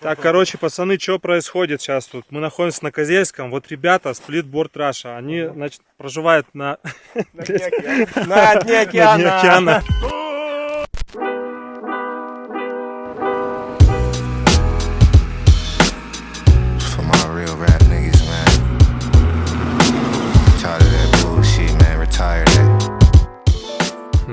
Так, короче, пацаны, что происходит сейчас тут? Мы находимся на Козельском. Вот ребята, сплитборд Раша, они, значит, проживают на... На дне океана.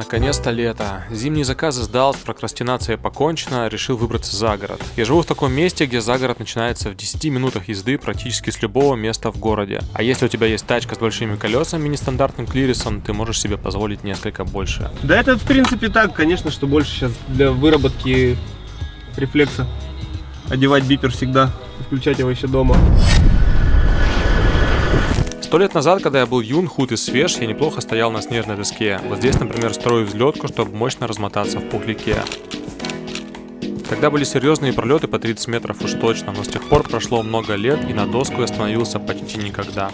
Наконец-то лето. Зимние заказы сдал, с прокрастинацией покончено, решил выбраться за город. Я живу в таком месте, где загород начинается в 10 минутах езды практически с любого места в городе. А если у тебя есть тачка с большими колесами, нестандартным клирисом, ты можешь себе позволить несколько больше. Да это в принципе так, конечно, что больше сейчас для выработки рефлекса. Одевать бипер всегда, включать его еще дома. Сто лет назад, когда я был юн, худ и свеж, я неплохо стоял на снежной доске. Вот здесь, например, строю взлетку, чтобы мощно размотаться в пухляке. Тогда были серьезные пролеты по 30 метров уж точно, но с тех пор прошло много лет, и на доску я становился почти никогда.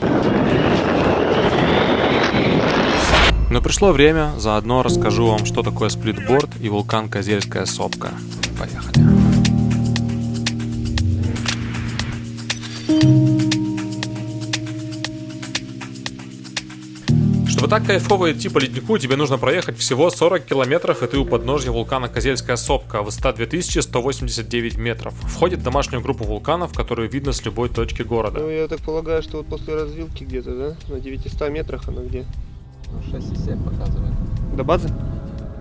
Но пришло время, заодно расскажу вам, что такое сплитборд и вулкан Козельская сопка. Поехали. Чтобы так кайфово идти по леднику, тебе нужно проехать всего 40 километров, и ты у подножья вулкана Козельская сопка, высота 2189 метров. Входит в домашнюю группу вулканов, которую видно с любой точки Ну, города. я так полагаю, что вот после развилки где-то, да? На 900 метрах она где? 6,7 показывает. До базы?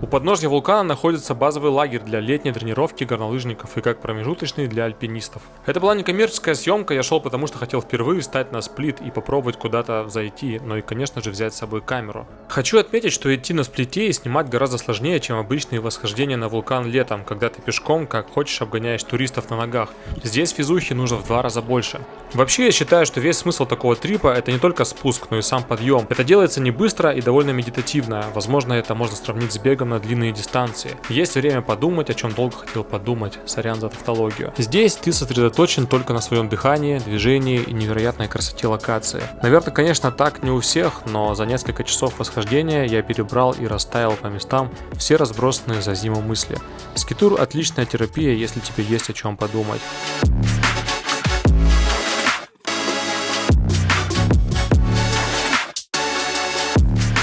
У подножья вулкана находится базовый лагерь для летней тренировки горнолыжников и как промежуточный для альпинистов. Это была некоммерческая съемка, я шел потому что хотел впервые встать на сплит и попробовать куда-то зайти, но и конечно же взять с собой камеру. Хочу отметить, что идти на сплите и снимать гораздо сложнее, чем обычные восхождения на вулкан летом, когда ты пешком как хочешь обгоняешь туристов на ногах. Здесь физухи нужно в два раза больше. Вообще я считаю, что весь смысл такого трипа это не только спуск, но и сам подъем. Это делается не быстро и довольно медитативно, возможно это можно сравнить с бегом на длинные дистанции. Есть время подумать, о чем долго хотел подумать, сорян за тавтологию. Здесь ты сосредоточен только на своем дыхании, движении и невероятной красоте локации. Наверное, конечно, так не у всех, но за несколько часов восхождения я перебрал и расставил по местам все разбросанные за зиму мысли. Скитур отличная терапия, если тебе есть о чем подумать.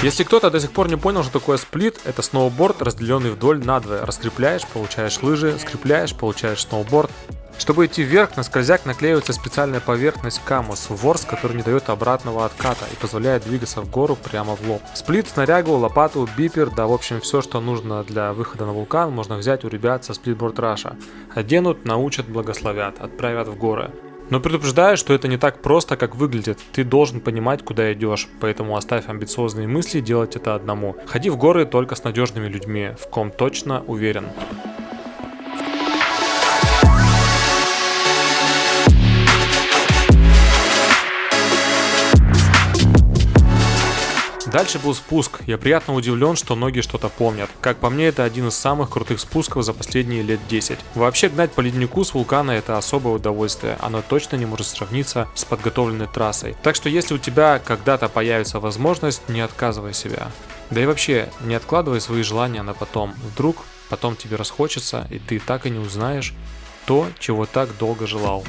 Если кто-то до сих пор не понял, что такое сплит, это сноуборд, разделенный вдоль надвое. Раскрепляешь, получаешь лыжи, скрепляешь, получаешь сноуборд. Чтобы идти вверх, на скользяк наклеивается специальная поверхность камус, ворс, который не дает обратного отката и позволяет двигаться в гору прямо в лоб. Сплит, снарягу, лопату, бипер, да в общем все, что нужно для выхода на вулкан, можно взять у ребят со сплитборд Раша. Оденут, научат, благословят, отправят в горы. Но предупреждаю, что это не так просто, как выглядит. Ты должен понимать, куда идешь, поэтому оставь амбициозные мысли делать это одному. Ходи в горы только с надежными людьми, в ком точно уверен. Дальше был спуск. Я приятно удивлен, что многие что-то помнят. Как по мне, это один из самых крутых спусков за последние лет 10. Вообще гнать по леднику с вулкана это особое удовольствие. Оно точно не может сравниться с подготовленной трассой. Так что если у тебя когда-то появится возможность, не отказывай себя. Да и вообще, не откладывай свои желания на потом. Вдруг потом тебе расхочется, и ты так и не узнаешь то, чего так долго желал.